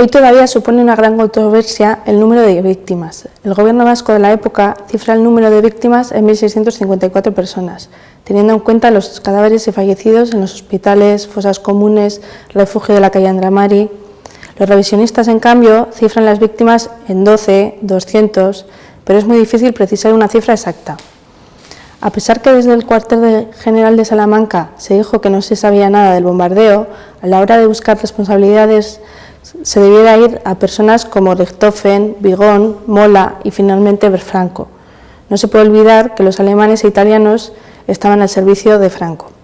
Hoy todavía supone una gran controversia el número de víctimas. El gobierno vasco de la época cifra el número de víctimas en 1.654 personas, teniendo en cuenta los cadáveres y fallecidos en los hospitales, fosas comunes, refugio de la calle Andramari. Los revisionistas, en cambio, cifran las víctimas en 12, 200, pero es muy difícil precisar una cifra exacta. A pesar que desde el cuartel general de Salamanca se dijo que no se sabía nada del bombardeo, a la hora de buscar responsabilidades se debiera ir a personas como Richthofen, Bigón, Mola y finalmente Berfranco. No se puede olvidar que los alemanes e italianos estaban al servicio de Franco.